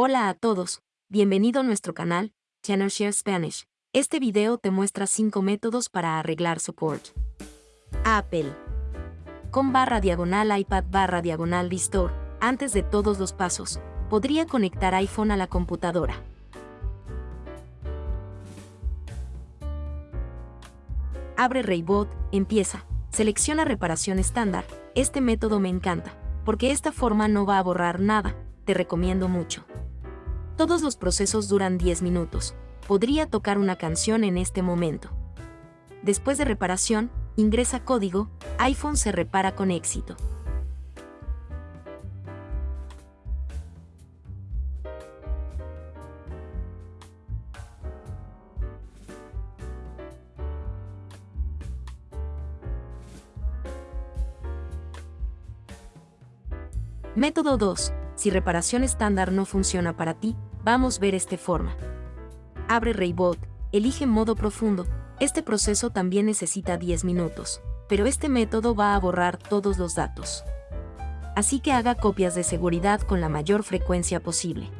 Hola a todos, bienvenido a nuestro canal, Channel Share Spanish. Este video te muestra 5 métodos para arreglar support. Apple. Con barra diagonal iPad barra diagonal Restore, antes de todos los pasos, podría conectar iPhone a la computadora. Abre Raybot, empieza, selecciona reparación estándar, este método me encanta, porque esta forma no va a borrar nada, te recomiendo mucho. Todos los procesos duran 10 minutos. Podría tocar una canción en este momento. Después de reparación, ingresa código, iPhone se repara con éxito. Método 2. Si reparación estándar no funciona para ti, vamos a ver este forma. Abre Raybot, elige modo profundo. Este proceso también necesita 10 minutos, pero este método va a borrar todos los datos. Así que haga copias de seguridad con la mayor frecuencia posible.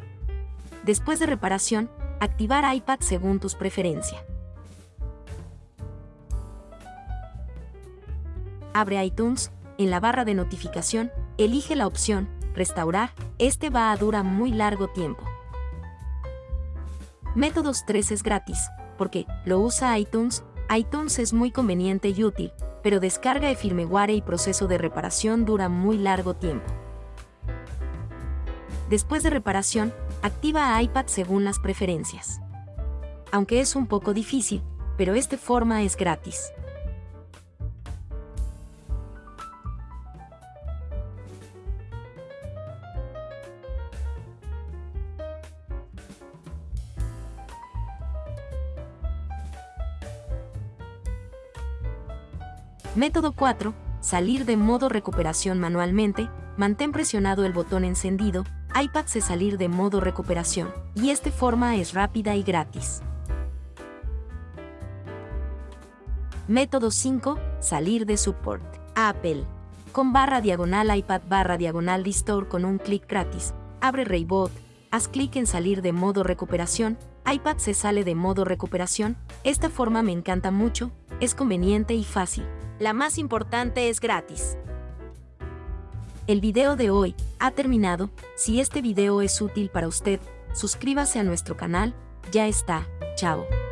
Después de reparación, activar iPad según tus preferencias. Abre iTunes, en la barra de notificación, elige la opción Restaurar, este va a durar muy largo tiempo. Métodos 3 es gratis, porque lo usa iTunes, iTunes es muy conveniente y útil, pero descarga de firmware y proceso de reparación dura muy largo tiempo. Después de reparación, activa iPad según las preferencias. Aunque es un poco difícil, pero esta forma es gratis. Método 4. Salir de modo recuperación manualmente. Mantén presionado el botón encendido, iPad se salir de modo recuperación, y esta forma es rápida y gratis. Método 5. Salir de support. Apple. Con barra diagonal iPad barra diagonal Restore con un clic gratis. Abre Raybot. Haz clic en salir de modo recuperación. iPad se sale de modo recuperación. Esta forma me encanta mucho, es conveniente y fácil. La más importante es gratis. El video de hoy ha terminado. Si este video es útil para usted, suscríbase a nuestro canal. Ya está. Chao.